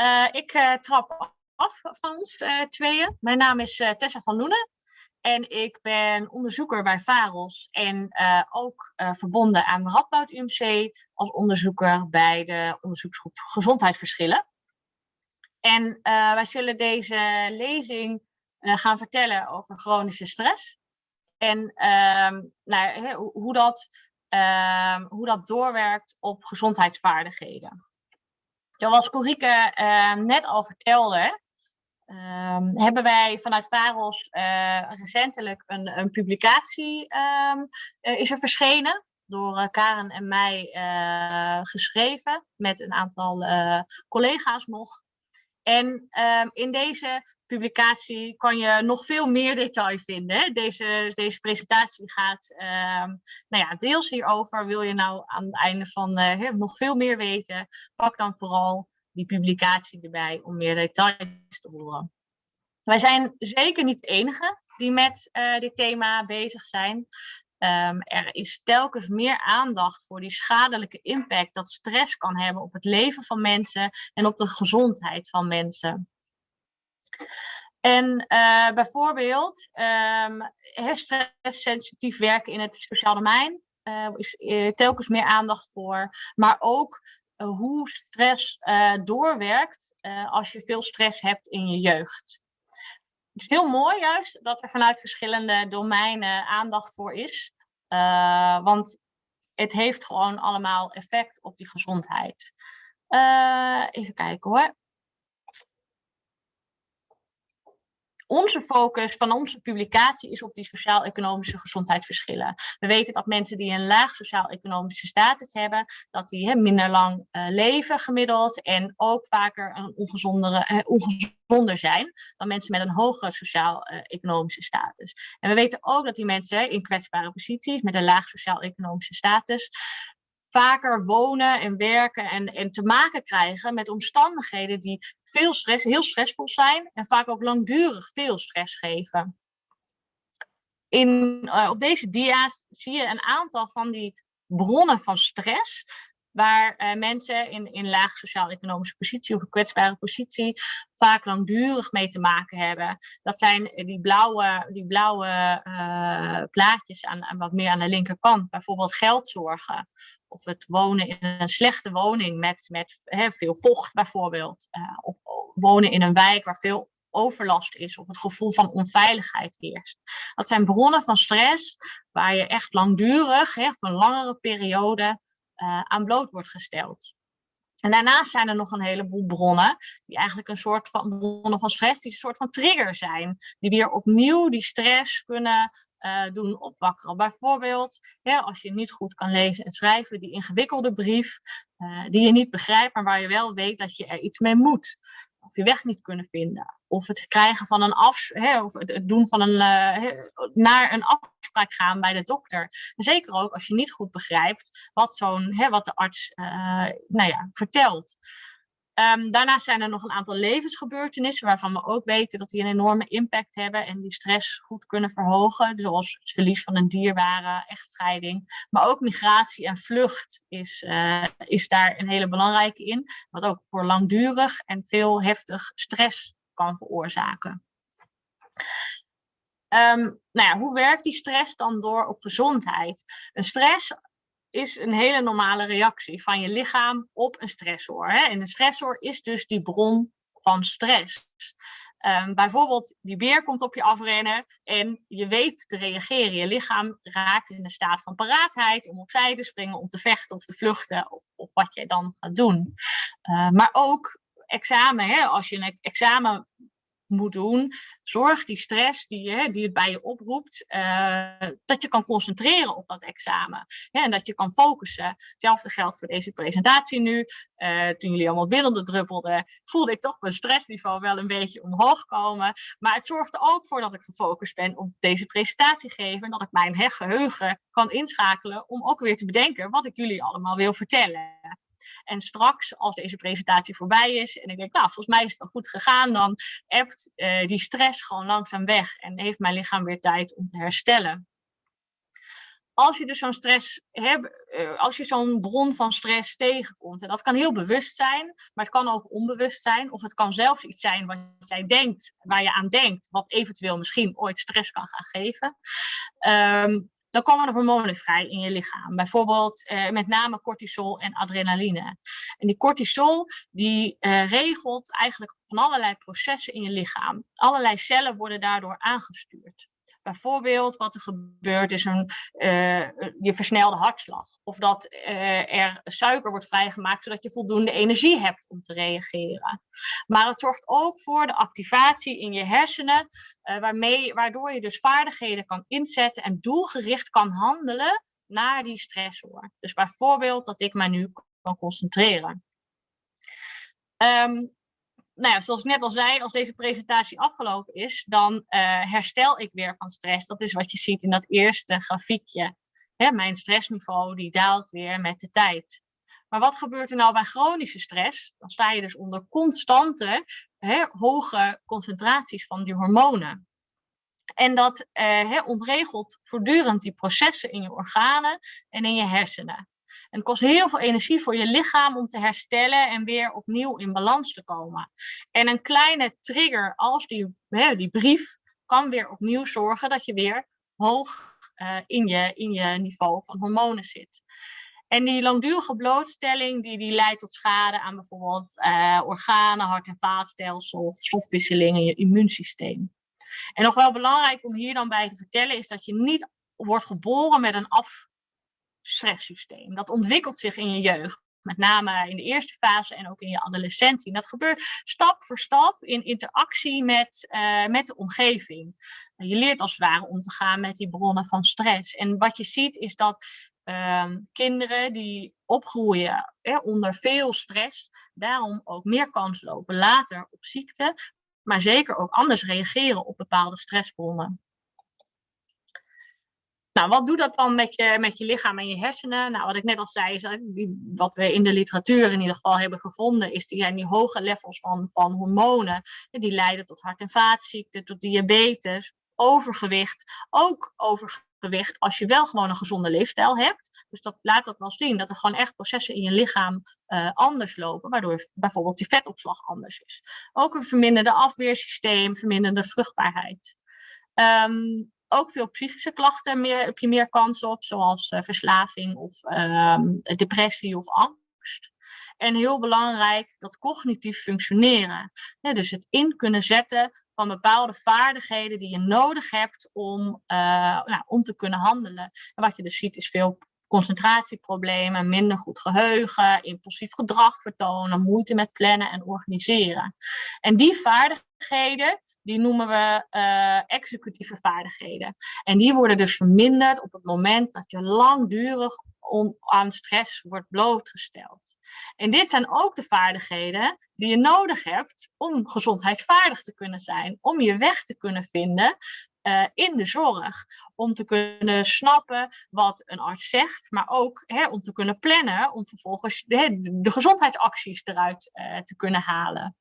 Uh, ik uh, trap af van ons uh, tweeën. Mijn naam is Tessa van Loenen. En ik ben onderzoeker bij VAROS en ook verbonden aan Radboud UMC als onderzoeker bij de onderzoeksgroep Gezondheidsverschillen. En wij zullen deze lezing gaan vertellen over chronische stress. En ehm, nou, hoe, dat, ehm, hoe dat doorwerkt op gezondheidsvaardigheden. Zoals Corike uh, net al vertelde, um, hebben wij vanuit VAROS uh, recentelijk een, een publicatie um, uh, is er verschenen. Door Karen en mij geschreven met een aantal collega's nog. En um, in deze publicatie kan je nog veel meer detail vinden. Deze, deze presentatie gaat um, nou ja, deels hierover. Wil je nou aan het einde van uh, nog veel meer weten, pak dan vooral die publicatie erbij om meer details te horen. Wij zijn zeker niet de enige die met uh, dit thema bezig zijn. Um, er is telkens meer aandacht voor die schadelijke impact dat stress kan hebben op het leven van mensen en op de gezondheid van mensen. En uh, bijvoorbeeld um, stresssensitief werken in het sociaal domein uh, is uh, telkens meer aandacht voor. Maar ook hoe stress doorwerkt als je veel stress hebt in je jeugd. Het is heel mooi juist dat er vanuit verschillende domeinen aandacht voor is. want het heeft gewoon allemaal effect op die gezondheid. even kijken hoor. Onze focus van onze publicatie is op die sociaal-economische gezondheidsverschillen. We weten dat mensen die een laag sociaal-economische status hebben, dat die minder lang uh, leven gemiddeld en ook vaker een ongezondere, uh, ongezonder zijn dan mensen met een hogere sociaal-economische status. En we weten ook dat die mensen in kwetsbare posities met een laag sociaal-economische status vaker wonen en werken en, en te maken krijgen met omstandigheden die veel stress, heel stressvol zijn en vaak ook langdurig veel stress geven. In, uh, op deze dia's zie je een aantal van die bronnen van stress waar uh, mensen in, in laag sociaal-economische positie of een kwetsbare positie vaak langdurig mee te maken hebben. Dat zijn die blauwe, die blauwe uh, plaatjes aan, aan wat meer aan de linkerkant, bijvoorbeeld geldzorgen of het wonen in een slechte woning met, met hè, veel vocht bijvoorbeeld. Uh, of wonen in een wijk waar veel overlast is of het gevoel van onveiligheid heerst. Dat zijn bronnen van stress waar je echt langdurig, hè, voor een langere periode, uh, aan bloot wordt gesteld. En daarnaast zijn er nog een heleboel bronnen, die eigenlijk een soort van bronnen van stress, die een soort van trigger zijn. Die weer opnieuw die stress kunnen uh, doen opwakkeren. Bijvoorbeeld, als je niet goed kan lezen en schrijven, die ingewikkelde brief, uh, die je niet begrijpt, maar waar je wel weet dat je er iets mee moet. Of je weg niet kunnen vinden. Of het krijgen van een af, hè, of het doen van een, uh, naar een afspraak gaan bij de dokter. zeker ook als je niet goed begrijpt wat, zo'n, wat de arts nou ja, vertelt. Um, daarnaast zijn er nog een aantal levensgebeurtenissen waarvan we ook weten dat die een enorme impact hebben en die stress goed kunnen verhogen. Zoals het verlies van een dierbare, echtscheiding. Maar ook migratie en vlucht is, uh, is daar een hele belangrijke in. Wat ook voor langdurig en veel heftig stress kan veroorzaken. Um, nou ja, hoe werkt die stress dan door op gezondheid? Een stress is een hele normale reactie van je lichaam op een stressor. Hè? En een stressor is dus die bron van stress. Um, bijvoorbeeld, die beer komt op je afrennen en je weet te reageren. Je lichaam raakt in een staat van paraatheid om opzij te springen, om te vechten of te vluchten, of, wat je dan gaat doen. Uh, maar ook examen, hè? als je een examen moet doen. Zorg die stress die, hè, die het bij je oproept, uh, dat je kan concentreren op dat examen. Hè, en dat je kan focussen. Hetzelfde geldt voor deze presentatie nu. Uh, toen jullie allemaal binnen druppelden, voelde ik toch mijn stressniveau wel een beetje omhoog komen. Maar het zorgt er ook voor dat ik gefocust ben op deze presentatie geven. En dat ik mijn geheugen kan inschakelen om ook weer te bedenken wat ik jullie allemaal wil vertellen. En straks, als deze presentatie voorbij is en ik denk, nou, volgens mij is het wel goed gegaan, dan hebt uh, die stress gewoon langzaam weg en heeft mijn lichaam weer tijd om te herstellen. als je dus zo'n stress hebt, eh, als je zo'n bron van stress tegenkomt, en dat kan heel bewust zijn, maar het kan ook onbewust zijn, of het kan zelfs iets zijn wat jij denkt, waar je aan denkt, wat eventueel misschien ooit stress kan gaan geven. Ehm, dan komen er hormonen vrij in je lichaam. Bijvoorbeeld eh, met name cortisol en adrenaline. En die cortisol die uh, regelt eigenlijk van allerlei processen in je lichaam. Allerlei cellen worden daardoor aangestuurd. Bijvoorbeeld wat er gebeurt is een, uh, je versnelde hartslag. Of dat uh, er suiker wordt vrijgemaakt zodat je voldoende energie hebt om te reageren. Maar het zorgt ook voor de activatie in je hersenen, uh, waarmee, waardoor je dus vaardigheden kan inzetten en doelgericht kan handelen naar die stressor. Dus bijvoorbeeld dat ik mij nu kan concentreren. Um, nou ja, zoals ik net al zei, als deze presentatie afgelopen is, dan uh, herstel ik weer van stress. Dat is wat je ziet in dat eerste grafiekje. Hè, mijn stressniveau die daalt weer met de tijd. Maar wat gebeurt er nou bij chronische stress? Dan sta je dus onder constante, hè, hoge concentraties van die hormonen. En dat hè, ontregelt voortdurend die processen in je organen en in je hersenen. En het kost heel veel energie voor je lichaam om te herstellen en weer opnieuw in balans te komen. En een kleine trigger als die, hè, die brief kan weer opnieuw zorgen dat je weer hoog uh, in, je, in je niveau van hormonen zit. En die langdurige blootstelling die, die leidt tot schade aan bijvoorbeeld uh, organen, hart- en vaatstelsel, stofwisseling en je immuunsysteem. En nog wel belangrijk om hier dan bij te vertellen is dat je niet wordt geboren met een af, stresssysteem. Dat ontwikkelt zich in je jeugd. Met name in de eerste fase en ook in je adolescentie. dat gebeurt stap voor stap in interactie met, uh, met de omgeving. Je leert als het ware om te gaan met die bronnen van stress. En wat je ziet is dat uh, kinderen die opgroeien onder veel stress, daarom ook meer kans lopen later op ziekte, maar zeker ook anders reageren op bepaalde stressbronnen. Nou, wat doet dat dan met je, met je lichaam en je hersenen? Nou, wat ik net al zei, is dat wat we in de literatuur in ieder geval hebben gevonden, is die, die hoge levels van, van hormonen, die leiden tot hart- en vaatziekten, tot diabetes, overgewicht, ook overgewicht als je wel gewoon een gezonde leefstijl hebt. Dus dat laat dat wel zien, dat er gewoon echt processen in je lichaam uh, anders lopen, waardoor bijvoorbeeld je vetopslag anders is. Ook een verminderde afweersysteem, verminderde vruchtbaarheid. Um, ook veel psychische klachten meer, heb je meer kans op, zoals uh, verslaving of um, depressie of angst. En heel belangrijk, dat cognitief functioneren. dus het in kunnen zetten van bepaalde vaardigheden die je nodig hebt om, nou, om te kunnen handelen. En wat je dus ziet is veel concentratieproblemen, minder goed geheugen, impulsief gedrag vertonen, moeite met plannen en organiseren. En die vaardigheden, die noemen we uh, executieve vaardigheden. En die worden dus verminderd op het moment dat je langdurig aan stress wordt blootgesteld. En dit zijn ook de vaardigheden die je nodig hebt om gezondheidsvaardig te kunnen zijn, om je weg te kunnen vinden uh, in de zorg. Om te kunnen snappen wat een arts zegt, maar ook hè, om te kunnen plannen, om vervolgens de, de gezondheidsacties eruit uh, te kunnen halen.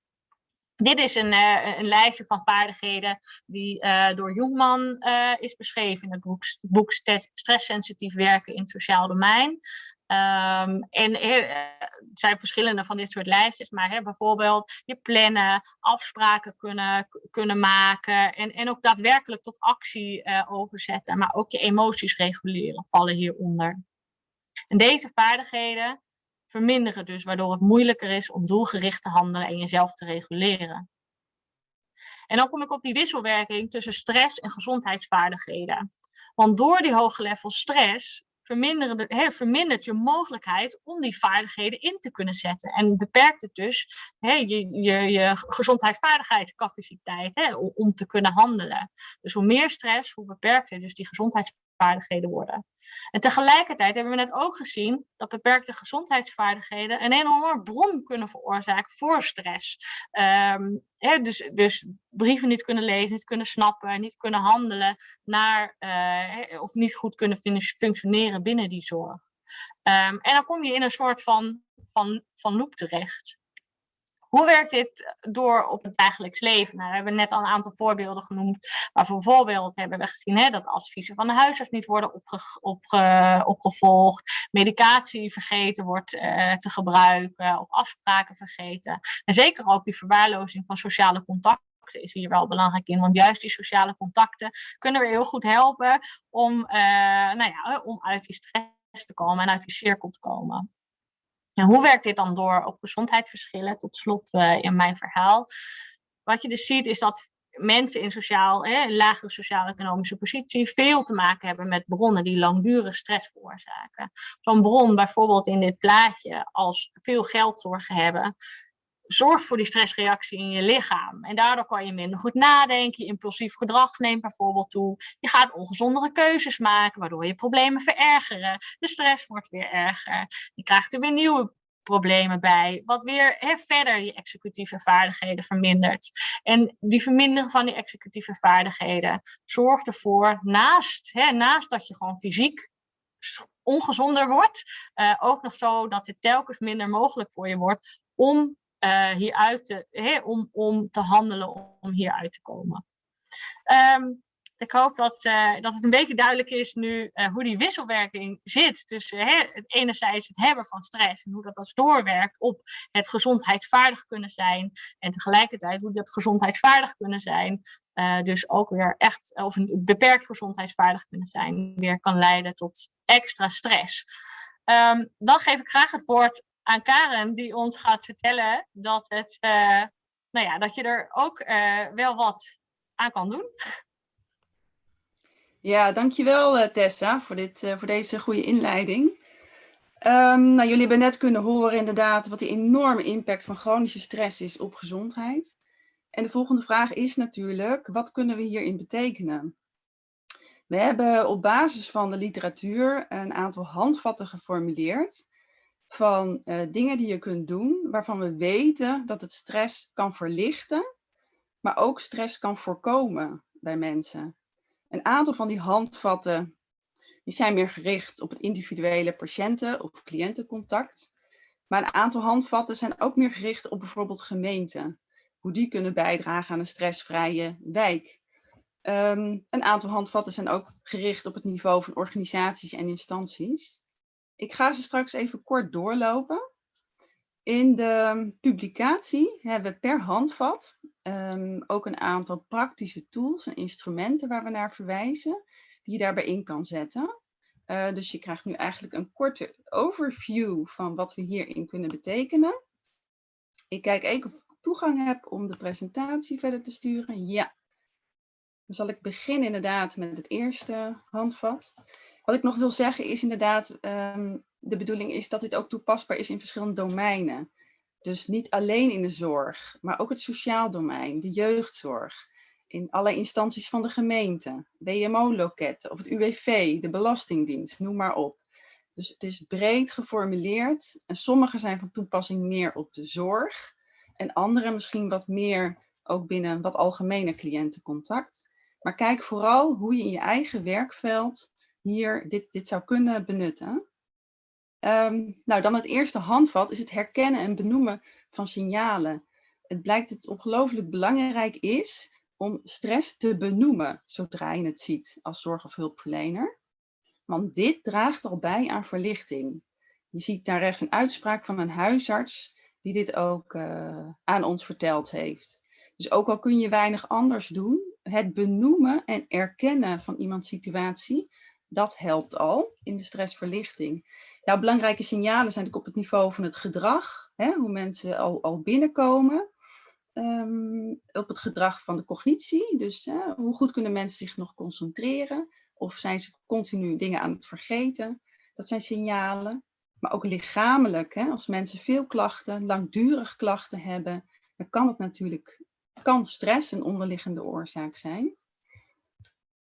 Dit is een, uh, een, lijstje van vaardigheden die uh, door Jungman uh, is beschreven in het boek, boek Stresssensitief werken in het sociaal domein. Um, en er zijn verschillende van dit soort lijstjes, maar hè, bijvoorbeeld je plannen, afspraken kunnen, kunnen maken en, en ook daadwerkelijk tot actie overzetten, maar ook je emoties reguleren vallen hieronder. En deze vaardigheden verminderen dus, waardoor het moeilijker is om doelgericht te handelen en jezelf te reguleren. En dan kom ik op die wisselwerking tussen stress en gezondheidsvaardigheden. Want door die hoge level stress vermindert je mogelijkheid om die vaardigheden in te kunnen zetten. En beperkt het dus je, je, je gezondheidsvaardigheidscapaciteit he, om te kunnen handelen. Dus hoe meer stress, hoe beperkter dus die gezondheidsvaardigheden worden. En tegelijkertijd hebben we net ook gezien dat beperkte gezondheidsvaardigheden een enorme bron kunnen veroorzaken voor stress. Um, dus, dus, brieven niet kunnen lezen, niet kunnen snappen, niet kunnen handelen naar, uh, of niet goed kunnen functioneren binnen die zorg. Um, en dan kom je in een soort van, van, van loop terecht. Hoe werkt dit door op het dagelijks leven? Nou, we hebben net al een aantal voorbeelden genoemd. Maar bijvoorbeeld hebben we gezien hè, dat adviezen van de huisarts niet worden opge opgevolgd. Medicatie vergeten wordt uh, te gebruiken of afspraken vergeten. En zeker ook die verwaarlozing van sociale contacten is hier wel belangrijk in. Want juist die sociale contacten kunnen we heel goed helpen om, uh, nou ja, om uit die stress te komen en uit die cirkel te komen. En hoe werkt dit dan door op gezondheidsverschillen? Tot slot uh, in mijn verhaal. Wat je dus ziet is dat mensen in sociaal, lagere sociaal-economische positie veel te maken hebben met bronnen die langdurige stress veroorzaken. Zo'n bron bijvoorbeeld in dit plaatje als veel geldzorgen hebben, zorgt voor die stressreactie in je lichaam. En daardoor kan je minder goed nadenken, je impulsief gedrag neemt bijvoorbeeld toe. Je gaat ongezondere keuzes maken, waardoor je problemen verergeren. De stress wordt weer erger. Je krijgt er weer nieuwe problemen bij, wat weer verder je executieve vaardigheden vermindert. En die vermindering van die executieve vaardigheden zorgt ervoor, naast, naast dat je gewoon fysiek ongezonder wordt, uh, ook nog zo dat het telkens minder mogelijk voor je wordt om uh, hieruit te, om, om te handelen, om hieruit te komen. Um, ik hoop dat, uh, dat het een beetje duidelijk is nu uh, hoe die wisselwerking zit tussen hè, het enerzijds het hebben van stress en hoe dat als doorwerkt op het gezondheidsvaardig kunnen zijn en tegelijkertijd hoe dat gezondheidsvaardig kunnen zijn, dus ook weer echt, of een beperkt gezondheidsvaardig kunnen zijn, weer kan leiden tot extra stress. Um, dan geef ik graag het woord aan Karen, die ons gaat vertellen dat, het, uh, nou ja, dat je er ook uh, wel wat aan kan doen. Ja, dankjewel uh, Tessa voor, dit, voor deze goede inleiding. Um, nou, jullie hebben net kunnen horen inderdaad wat de enorme impact van chronische stress is op gezondheid. En de volgende vraag is natuurlijk, wat kunnen we hierin betekenen? We hebben op basis van de literatuur een aantal handvatten geformuleerd van uh, dingen die je kunt doen waarvan we weten dat het stress kan verlichten, maar ook stress kan voorkomen bij mensen. Een aantal van die handvatten die zijn meer gericht op het individuele patiënten- of cliëntencontact. Maar een aantal handvatten zijn ook meer gericht op bijvoorbeeld gemeenten. Hoe die kunnen bijdragen aan een stressvrije wijk. Um, een aantal handvatten zijn ook gericht op het niveau van organisaties en instanties. Ik ga ze straks even kort doorlopen. In de publicatie hebben we per handvat um, ook een aantal praktische tools en instrumenten waar we naar verwijzen, die je daarbij in kan zetten. Uh, dus je krijgt nu eigenlijk een korte overview van wat we hierin kunnen betekenen. Ik kijk even of ik toegang heb om de presentatie verder te sturen. Ja. Dan zal ik beginnen inderdaad met het eerste handvat. Wat ik nog wil zeggen is inderdaad, um, de bedoeling is dat dit ook toepasbaar is in verschillende domeinen. Dus niet alleen in de zorg, maar ook het sociaal domein, de jeugdzorg, in alle instanties van de gemeente, WMO-loketten of het UWV, de Belastingdienst, noem maar op. Dus het is breed geformuleerd en sommige zijn van toepassing meer op de zorg en andere misschien wat meer ook binnen wat algemene cliëntencontact. Maar kijk vooral hoe je in je eigen werkveld hier dit, dit zou kunnen benutten. Um, nou, dan het eerste handvat is het herkennen en benoemen van signalen. Het blijkt dat het ongelooflijk belangrijk is om stress te benoemen zodra je het ziet als zorg- of hulpverlener. Want dit draagt al bij aan verlichting. Je ziet daar rechts een uitspraak van een huisarts die dit ook uh, aan ons verteld heeft. Dus ook al kun je weinig anders doen, het benoemen en erkennen van iemands situatie dat helpt al in de stressverlichting. Belangrijke signalen zijn op het niveau van het gedrag, hè, hoe mensen al, al binnenkomen. Um, op het gedrag van de cognitie, dus hè, hoe goed kunnen mensen zich nog concentreren? Of zijn ze continu dingen aan het vergeten? Dat zijn signalen. Maar ook lichamelijk, hè, als mensen veel klachten, langdurig klachten hebben, dan kan het natuurlijk, kan stress een onderliggende oorzaak zijn.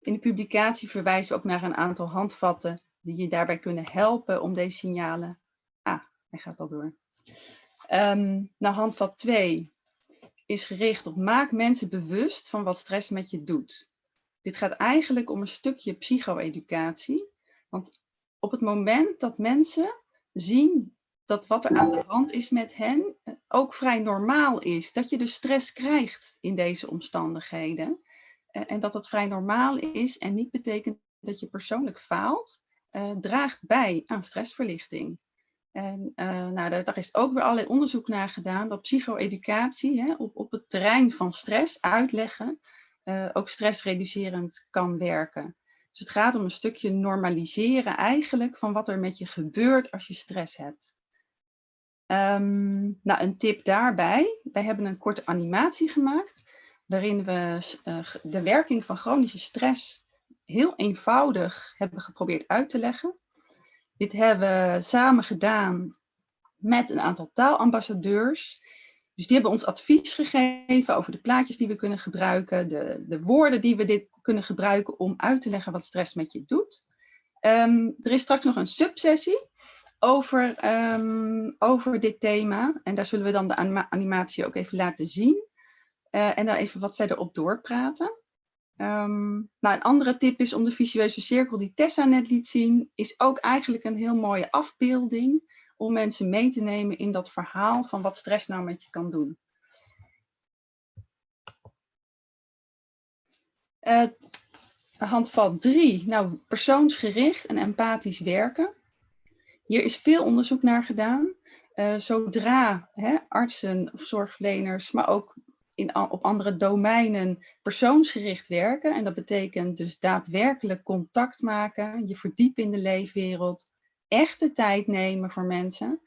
In de publicatie verwijzen we ook naar een aantal handvatten die je daarbij kunnen helpen om deze signalen... Ah, hij gaat al door. Um, nou, handvat 2 is gericht op maak mensen bewust van wat stress met je doet. Dit gaat eigenlijk om een stukje psycho-educatie. Want op het moment dat mensen zien dat wat er aan de hand is met hen eh, ook vrij normaal is. Dat je dus stress krijgt in deze omstandigheden. En dat dat vrij normaal is en niet betekent dat je persoonlijk faalt, uh, draagt bij aan stressverlichting. En nou, daar, daar, is ook weer allerlei onderzoek naar gedaan dat psycho-educatie op, op het terrein van stress uitleggen ook stressreducerend kan werken. Dus het gaat om een stukje normaliseren eigenlijk van wat er met je gebeurt als je stress hebt. Um, nou, een tip daarbij. Wij hebben een korte animatie gemaakt waarin we uh, de werking van chronische stress heel eenvoudig hebben geprobeerd uit te leggen. Dit hebben we samen gedaan met een aantal taalambassadeurs. Dus die hebben ons advies gegeven over de plaatjes die we kunnen gebruiken, de, de woorden die we dit kunnen gebruiken om uit te leggen wat stress met je doet. Um, er is straks nog een subsessie over, um, over dit thema. En daar zullen we dan de animatie ook even laten zien. Uh, en daar even wat verder op doorpraten. Um, nou, een andere tip is om de visueuze cirkel die Tessa net liet zien, is ook eigenlijk een heel mooie afbeelding om mensen mee te nemen in dat verhaal van wat stress nou met je kan doen. Uh, handvat 3, nou persoonsgericht en empathisch werken. Hier is veel onderzoek naar gedaan. Uh, zodra hè, artsen of zorgverleners, maar ook in, op andere domeinen persoonsgericht werken. En dat betekent dus daadwerkelijk contact maken, je verdiepen in de leefwereld, echte tijd nemen voor mensen.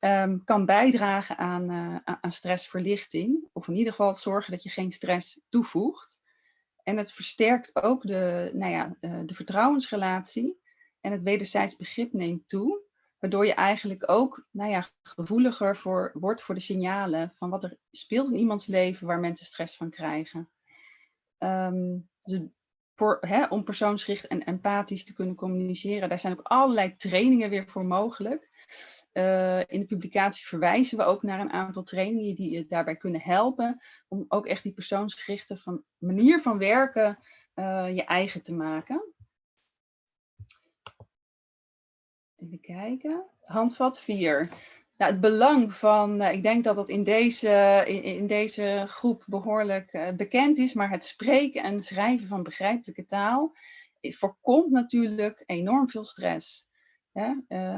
Um, kan bijdragen aan, uh, aan stressverlichting. Of in ieder geval zorgen dat je geen stress toevoegt. En het versterkt ook de, nou ja, uh, de vertrouwensrelatie. En het wederzijds begrip neemt toe. Waardoor je eigenlijk ook nou ja, gevoeliger voor, wordt voor de signalen van wat er speelt in iemands leven waar mensen stress van krijgen. Um, dus voor, hè, om persoonsgericht en empathisch te kunnen communiceren. Daar zijn ook allerlei trainingen weer voor mogelijk. Uh, in de publicatie verwijzen we ook naar een aantal trainingen die je daarbij kunnen helpen. Om ook echt die persoonsgerichte van, manier van werken uh, je eigen te maken. Even kijken. Handvat 4. Nou, het belang van, uh, ik denk dat dat in deze, in, deze groep behoorlijk uh, bekend is, maar het spreken en schrijven van begrijpelijke taal voorkomt natuurlijk enorm veel stress.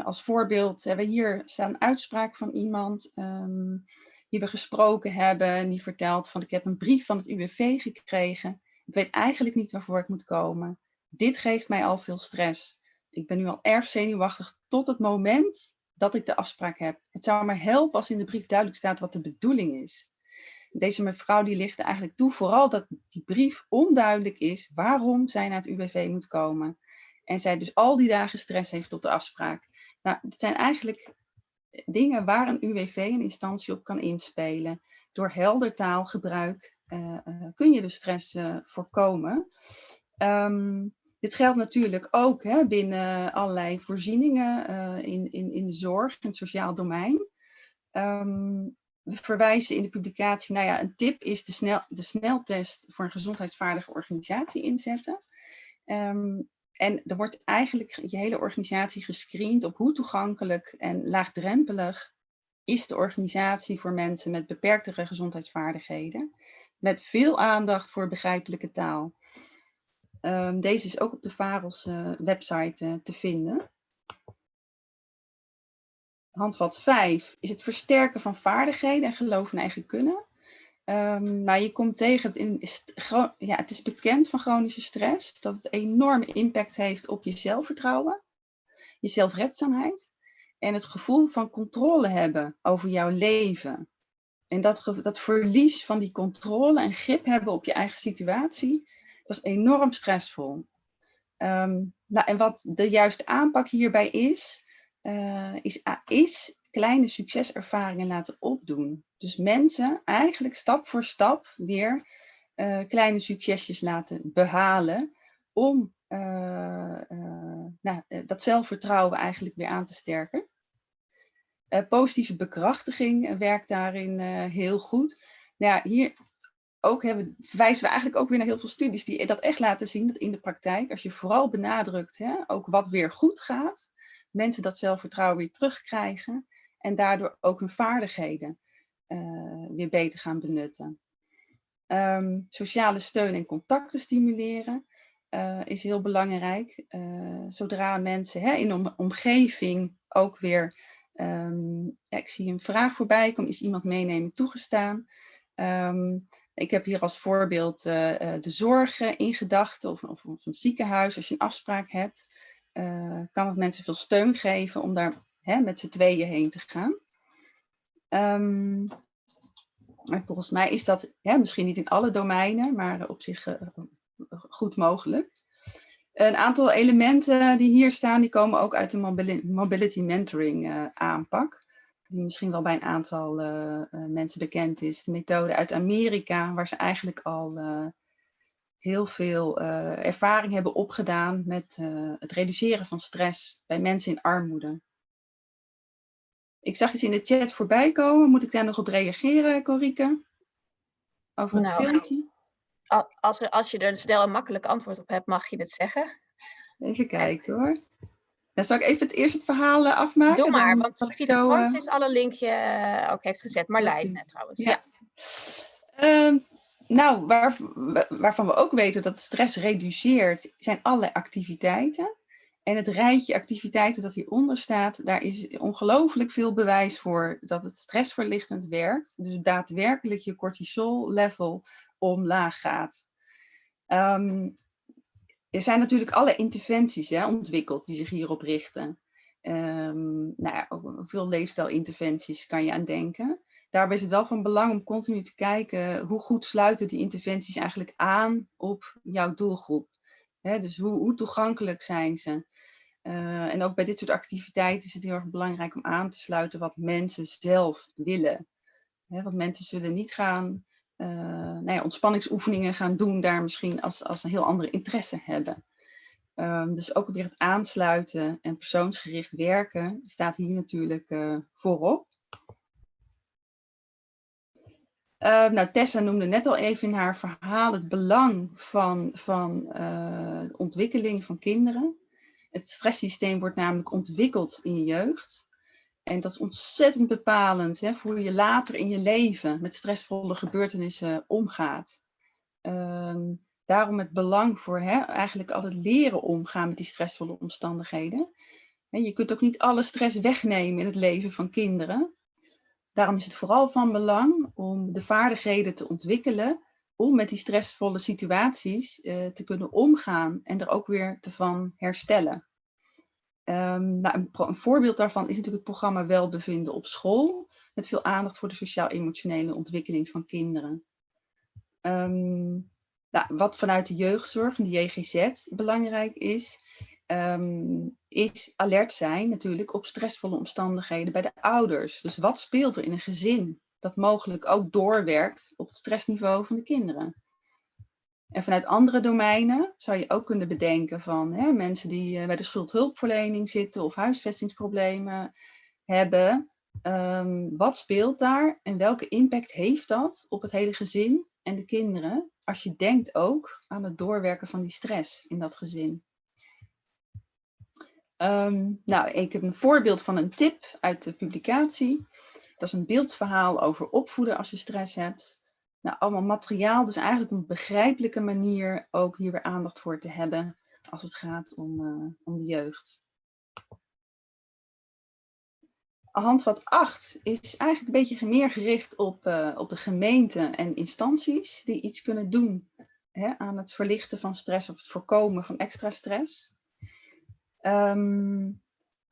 Als voorbeeld hebben we hier staan uitspraak van iemand um, die we gesproken hebben. Die vertelt van ik heb een brief van het UWV gekregen. Ik weet eigenlijk niet waarvoor ik moet komen. Dit geeft mij al veel stress. Ik ben nu al erg zenuwachtig tot het moment dat ik de afspraak heb. Het zou me helpen als in de brief duidelijk staat wat de bedoeling is. Deze mevrouw die ligt eigenlijk toe vooral dat die brief onduidelijk is waarom zij naar het UWV moet komen. En zij dus al die dagen stress heeft tot de afspraak. Nou, het zijn eigenlijk dingen waar een UWV een instantie op kan inspelen. Door helder taalgebruik uh, uh, kun je de stress uh, voorkomen. Um, dit geldt natuurlijk ook hè, binnen allerlei voorzieningen uh, in, in, in de zorg, in het sociaal domein. Um, we verwijzen in de publicatie, nou ja, een tip is de, snel, de sneltest voor een gezondheidsvaardige organisatie inzetten. Um, en er wordt eigenlijk je hele organisatie gescreend op hoe toegankelijk en laagdrempelig is de organisatie voor mensen met beperktere gezondheidsvaardigheden. Met veel aandacht voor begrijpelijke taal. Um, deze is ook op de VAROS uh, website uh, te vinden. Handvat 5 is het versterken van vaardigheden en geloof in eigen kunnen. Um, nou, je komt tegen, het, in, ja, het is bekend van chronische stress, dat het enorme impact heeft op je zelfvertrouwen, je zelfredzaamheid en het gevoel van controle hebben over jouw leven. En dat, dat verlies van die controle en grip hebben op je eigen situatie, dat is enorm stressvol. Um, nou, en wat de juiste aanpak hierbij is, uh, is, is kleine succeservaringen laten opdoen. Dus mensen eigenlijk stap voor stap weer uh, kleine succesjes laten behalen om uh, nou, dat zelfvertrouwen eigenlijk weer aan te sterken. positieve bekrachtiging werkt daarin heel goed. Nou ja, hier ook hebben, verwijzen we eigenlijk ook weer naar heel veel studies die dat echt laten zien, dat in de praktijk, als je vooral benadrukt, hè, ook wat weer goed gaat, mensen dat zelfvertrouwen weer terugkrijgen en daardoor ook hun vaardigheden weer beter gaan benutten. Ehm, sociale steun en contacten stimuleren is heel belangrijk. zodra mensen hè, in de omgeving ook weer Ehm, ik zie een vraag voorbij komen. Is iemand meenemen toegestaan? Um, ik heb hier als voorbeeld uh, de zorg in gedachten of, of, een ziekenhuis. Als je een afspraak hebt, uh, kan het mensen veel steun geven om daar hè, met z'n tweeën heen te gaan. Um, volgens mij is dat misschien niet in alle domeinen, maar op zich goed mogelijk. Een aantal elementen die hier staan, die komen ook uit de mobility mentoring aanpak. Die misschien wel bij een aantal uh, uh, mensen bekend is. De methode uit Amerika, waar ze eigenlijk al heel veel ervaring hebben opgedaan met het reduceren van stress bij mensen in armoede. Ik zag iets in de chat voorbij komen. Moet ik daar nog op reageren, Corike? Over het nou, filmpje? Als, als je er snel en makkelijk antwoord op hebt, mag je het zeggen. Even kijken hoor. Dan zal ik even het eerst het verhaal eh, afmaken. Doe maar, want ik zie dat Francis uh... alle linkje eh, ook heeft gezet. Marlijn trouwens. Ja. Um, nou, waar, waarvan we ook weten dat stress reduceert, zijn alle activiteiten. En het rijtje activiteiten dat hieronder staat, daar is ongelooflijk veel bewijs voor dat het stressverlichtend werkt. Dus daadwerkelijk je cortisol level omlaag gaat. Um, er zijn natuurlijk alle interventies ontwikkeld die zich hierop richten. Um, nou ja, veel leefstijlinterventies kan je aan denken. Daarbij is het wel van belang om continu te kijken hoe goed sluiten die interventies eigenlijk aan op jouw doelgroep. dus hoe, hoe, toegankelijk zijn ze? Uh, en ook bij dit soort activiteiten is het heel erg belangrijk om aan te sluiten wat mensen zelf willen. want mensen zullen niet gaan nou ja, ontspanningsoefeningen gaan doen, daar misschien als, als een heel andere interesse hebben. Um, dus ook weer het aansluiten en persoonsgericht werken staat hier natuurlijk uh, voorop. Uh, nou, Tessa noemde net al even in haar verhaal het belang van, van uh, de ontwikkeling van kinderen. Het stresssysteem wordt namelijk ontwikkeld in je jeugd. En dat is ontzettend bepalend hè, voor hoe je later in je leven met stressvolle gebeurtenissen omgaat. Um, daarom het belang voor hè, eigenlijk altijd leren omgaan met die stressvolle omstandigheden. En je kunt ook niet alle stress wegnemen in het leven van kinderen. Daarom is het vooral van belang om de vaardigheden te ontwikkelen om met die stressvolle situaties uh, te kunnen omgaan en er ook weer te van herstellen. Um, nou, een, voorbeeld daarvan is natuurlijk het programma Welbevinden op school, met veel aandacht voor de sociaal-emotionele ontwikkeling van kinderen. Um, nou, wat vanuit de jeugdzorg de JGZ belangrijk is, um, is alert zijn natuurlijk op stressvolle omstandigheden bij de ouders. Dus wat speelt er in een gezin dat mogelijk ook doorwerkt op het stressniveau van de kinderen? En vanuit andere domeinen zou je ook kunnen bedenken van hè, mensen die uh, bij de schuldhulpverlening zitten of huisvestingsproblemen hebben. Um, wat speelt daar en welke impact heeft dat op het hele gezin en de kinderen? Als je denkt ook aan het doorwerken van die stress in dat gezin. Um, nou, ik heb een voorbeeld van een tip uit de publicatie. Dat is een beeldverhaal over opvoeden als je stress hebt. Nou, allemaal materiaal, dus eigenlijk een begrijpelijke manier ook hier weer aandacht voor te hebben als het gaat om, uh, om de jeugd. Handvat 8 is eigenlijk een beetje meer gericht op, uh, op de gemeenten en instanties die iets kunnen doen hè, aan het verlichten van stress of het voorkomen van extra stress. Um,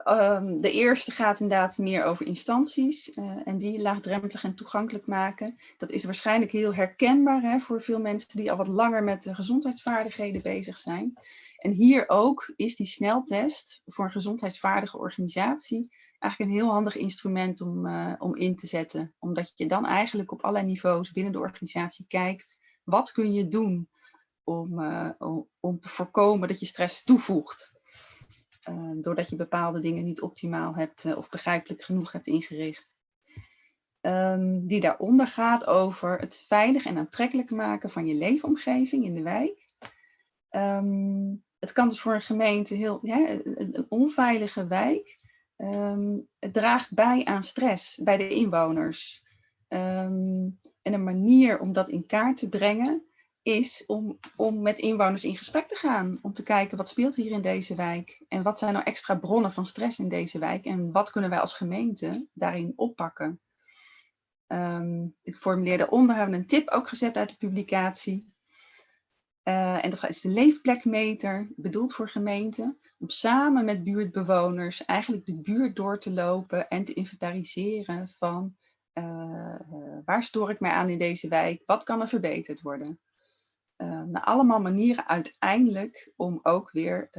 Um, de eerste gaat inderdaad meer over instanties uh, en die laagdrempelig en toegankelijk maken. Dat is waarschijnlijk heel herkenbaar hè, voor veel mensen die al wat langer met de gezondheidsvaardigheden bezig zijn. En hier ook is die sneltest voor een gezondheidsvaardige organisatie eigenlijk een heel handig instrument om, uh, om in te zetten. Omdat je dan eigenlijk op allerlei niveaus binnen de organisatie kijkt, wat kun je doen om, om, om te voorkomen dat je stress toevoegt. Uh, doordat je bepaalde dingen niet optimaal hebt uh, of begrijpelijk genoeg hebt ingericht. Um, die daaronder gaat over het veilig en aantrekkelijk maken van je leefomgeving in de wijk. Um, het kan dus voor een gemeente heel, ja, een, onveilige wijk ehm, het draagt bij aan stress bij de inwoners. Ehm, en een manier om dat in kaart te brengen is om, om met inwoners in gesprek te gaan. Om te kijken wat speelt hier in deze wijk en wat zijn nou extra bronnen van stress in deze wijk en wat kunnen wij als gemeente daarin oppakken. Um, ik formuleerde onder, hebben we een tip ook gezet uit de publicatie. Uh, en dat is de leefplekmeter, bedoeld voor gemeenten, om samen met buurtbewoners eigenlijk de buurt door te lopen en te inventariseren van uh, waar stoor ik mij aan in deze wijk, wat kan er verbeterd worden. Uh, allemaal manieren uiteindelijk om ook weer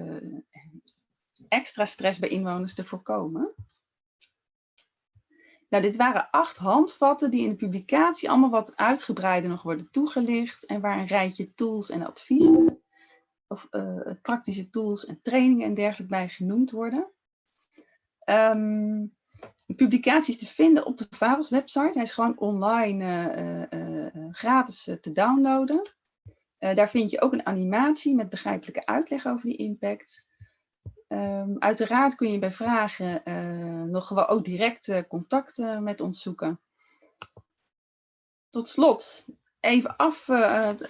extra stress bij inwoners te voorkomen. Nou, dit waren acht handvatten die in de publicatie allemaal wat uitgebreider nog worden toegelicht en waar een rijtje tools en adviezen of uh, praktische tools en trainingen en dergelijke bij genoemd worden. De publicatie is te vinden op de VAVOS website. Hij is gewoon online uh, gratis te downloaden. Daar vind je ook een animatie met begrijpelijke uitleg over die impact. Um, uiteraard kun je bij vragen uh, nog gewoon ook direct uh, contact uh, met ons zoeken. Tot slot, even af,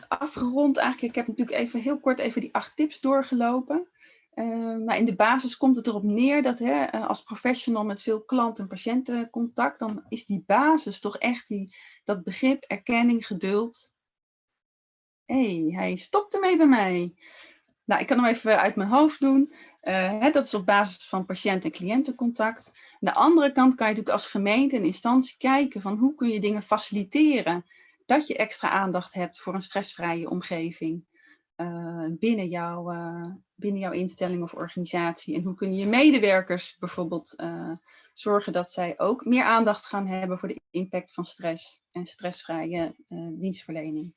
afgerond eigenlijk. Ik heb natuurlijk even heel kort even die acht tips doorgelopen. Ehm, maar in de basis komt het erop neer dat hè, als professional met veel klant- en patiëntencontact, dan is die basis toch echt die, dat begrip, erkenning, geduld. Hey, hij stopt ermee bij mij. Nou, ik kan hem even uit mijn hoofd doen. Hè, dat is op basis van patiënt- en cliëntencontact. Aan de andere kant kan je natuurlijk als gemeente en instantie kijken van hoe kun je dingen faciliteren. Dat je extra aandacht hebt voor een stressvrije omgeving uh, binnen, jouw, uh, binnen jouw instelling of organisatie. En hoe kun je je medewerkers bijvoorbeeld zorgen dat zij ook meer aandacht gaan hebben voor de impact van stress en stressvrije dienstverlening.